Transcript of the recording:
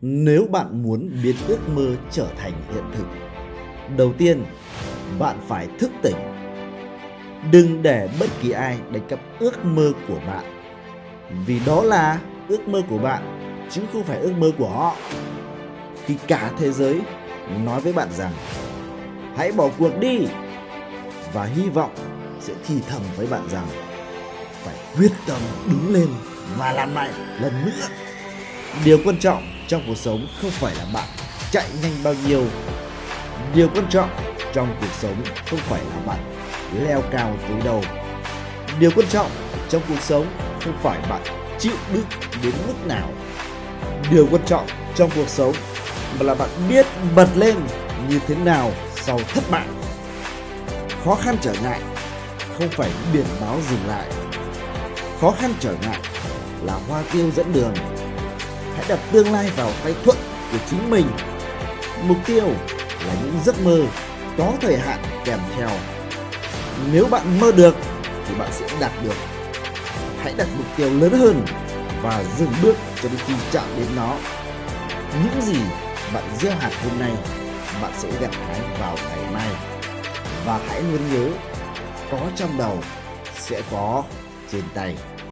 Nếu bạn muốn biến ước mơ trở thành hiện thực, đầu tiên bạn phải thức tỉnh. Đừng để bất kỳ ai đánh cắp ước mơ của bạn. Vì đó là ước mơ của bạn chứ không phải ước mơ của họ. Khi cả thế giới nói với bạn rằng hãy bỏ cuộc đi và hy vọng sẽ thì thầm với bạn rằng phải quyết tâm đứng lên và làm lại lần nữa. Điều quan trọng trong cuộc sống không phải là bạn chạy nhanh bao nhiêu. Điều quan trọng trong cuộc sống không phải là bạn leo cao tới đâu. Điều quan trọng trong cuộc sống không phải bạn chịu đựng đến mức nào. Điều quan trọng trong cuộc sống mà là bạn biết bật lên như thế nào sau thất bại. Khó khăn trở ngại không phải biển báo dừng lại. Khó khăn trở ngại là hoa tiêu dẫn đường. Hãy đặt tương lai vào tay thuận của chính mình. Mục tiêu là những giấc mơ có thời hạn kèm theo. Nếu bạn mơ được thì bạn sẽ đạt được. Hãy đặt mục tiêu lớn hơn và dừng bước cho đến khi chạm đến nó. Những gì bạn gieo hạt hôm nay, bạn sẽ gặt hái vào ngày mai. Và hãy luôn nhớ, có trong đầu sẽ có trên tay.